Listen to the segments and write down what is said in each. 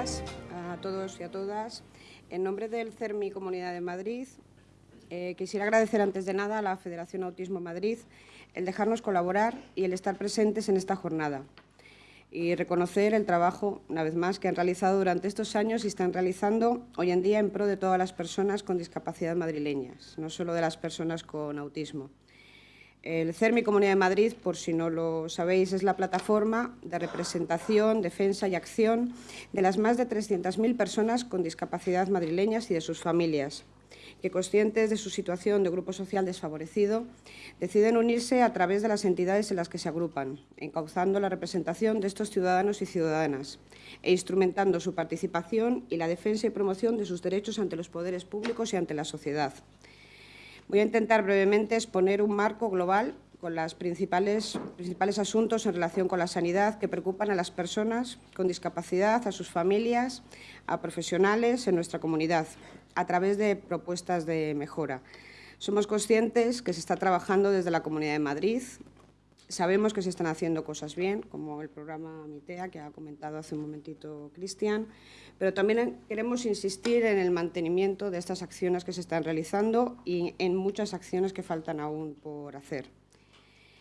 días a todos y a todas. En nombre del CERMI Comunidad de Madrid, eh, quisiera agradecer antes de nada a la Federación Autismo Madrid el dejarnos colaborar y el estar presentes en esta jornada y reconocer el trabajo, una vez más, que han realizado durante estos años y están realizando hoy en día en pro de todas las personas con discapacidad madrileñas, no solo de las personas con autismo. El CERMI Comunidad de Madrid, por si no lo sabéis, es la plataforma de representación, defensa y acción de las más de 300.000 personas con discapacidad madrileñas y de sus familias, que conscientes de su situación de grupo social desfavorecido, deciden unirse a través de las entidades en las que se agrupan, encauzando la representación de estos ciudadanos y ciudadanas e instrumentando su participación y la defensa y promoción de sus derechos ante los poderes públicos y ante la sociedad. Voy a intentar brevemente exponer un marco global con los principales, principales asuntos en relación con la sanidad que preocupan a las personas con discapacidad, a sus familias, a profesionales en nuestra comunidad, a través de propuestas de mejora. Somos conscientes que se está trabajando desde la Comunidad de Madrid, Sabemos que se están haciendo cosas bien, como el programa MITEA, que ha comentado hace un momentito Cristian, pero también queremos insistir en el mantenimiento de estas acciones que se están realizando y en muchas acciones que faltan aún por hacer.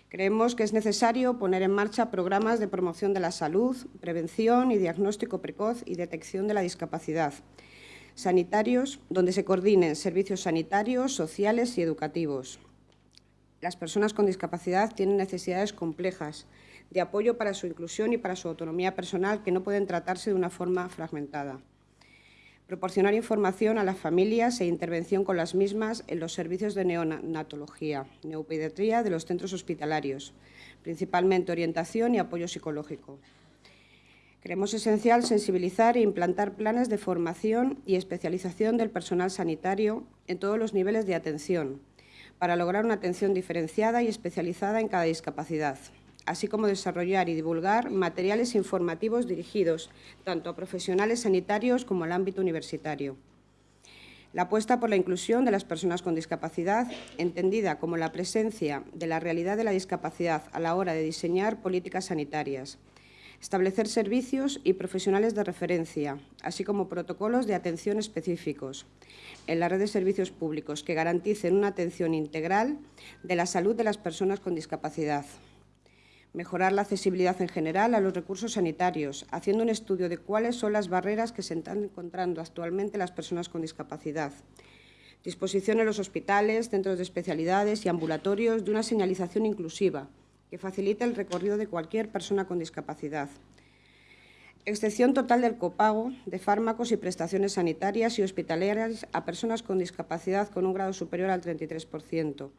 Creemos que es necesario poner en marcha programas de promoción de la salud, prevención y diagnóstico precoz y detección de la discapacidad, sanitarios, donde se coordinen servicios sanitarios, sociales y educativos, las personas con discapacidad tienen necesidades complejas de apoyo para su inclusión y para su autonomía personal que no pueden tratarse de una forma fragmentada. Proporcionar información a las familias e intervención con las mismas en los servicios de neonatología, neopediatría de los centros hospitalarios, principalmente orientación y apoyo psicológico. Creemos esencial sensibilizar e implantar planes de formación y especialización del personal sanitario en todos los niveles de atención, para lograr una atención diferenciada y especializada en cada discapacidad, así como desarrollar y divulgar materiales informativos dirigidos tanto a profesionales sanitarios como al ámbito universitario. La apuesta por la inclusión de las personas con discapacidad, entendida como la presencia de la realidad de la discapacidad a la hora de diseñar políticas sanitarias, establecer servicios y profesionales de referencia, así como protocolos de atención específicos en la red de servicios públicos que garanticen una atención integral de la salud de las personas con discapacidad. Mejorar la accesibilidad en general a los recursos sanitarios, haciendo un estudio de cuáles son las barreras que se están encontrando actualmente las personas con discapacidad. Disposición en los hospitales, centros de especialidades y ambulatorios de una señalización inclusiva, que facilita el recorrido de cualquier persona con discapacidad. Excepción total del copago de fármacos y prestaciones sanitarias y hospitalarias a personas con discapacidad con un grado superior al 33%.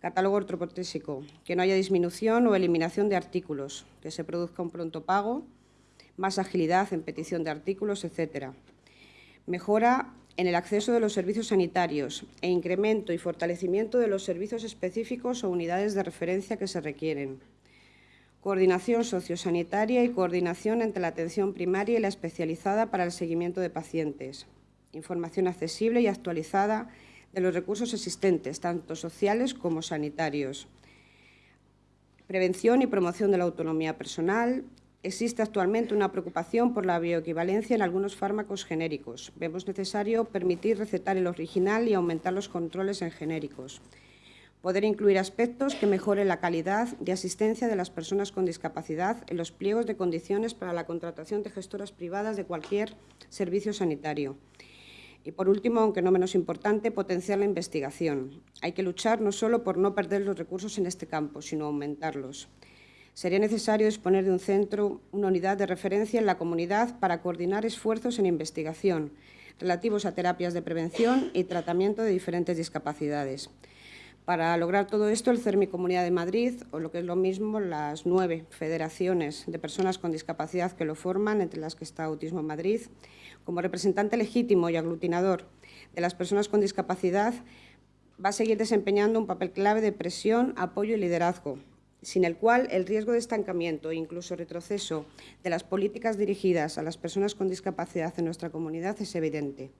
Catálogo ortoprotésico, que no haya disminución o eliminación de artículos, que se produzca un pronto pago, más agilidad en petición de artículos, etc. Mejora en el acceso de los servicios sanitarios e incremento y fortalecimiento de los servicios específicos o unidades de referencia que se requieren. Coordinación sociosanitaria y coordinación entre la atención primaria y la especializada para el seguimiento de pacientes. Información accesible y actualizada de los recursos existentes, tanto sociales como sanitarios. Prevención y promoción de la autonomía personal, existe actualmente una preocupación por la bioequivalencia en algunos fármacos genéricos. Vemos necesario permitir recetar el original y aumentar los controles en genéricos. Poder incluir aspectos que mejoren la calidad de asistencia de las personas con discapacidad en los pliegos de condiciones para la contratación de gestoras privadas de cualquier servicio sanitario. Y, por último, aunque no menos importante, potenciar la investigación. Hay que luchar no solo por no perder los recursos en este campo, sino aumentarlos sería necesario disponer de un centro, una unidad de referencia en la comunidad para coordinar esfuerzos en investigación relativos a terapias de prevención y tratamiento de diferentes discapacidades. Para lograr todo esto, el CERMI Comunidad de Madrid, o lo que es lo mismo, las nueve federaciones de personas con discapacidad que lo forman, entre las que está Autismo Madrid, como representante legítimo y aglutinador de las personas con discapacidad, va a seguir desempeñando un papel clave de presión, apoyo y liderazgo sin el cual el riesgo de estancamiento e incluso retroceso de las políticas dirigidas a las personas con discapacidad en nuestra comunidad es evidente.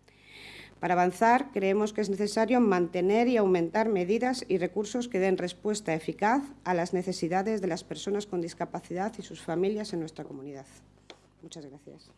Para avanzar, creemos que es necesario mantener y aumentar medidas y recursos que den respuesta eficaz a las necesidades de las personas con discapacidad y sus familias en nuestra comunidad. Muchas gracias.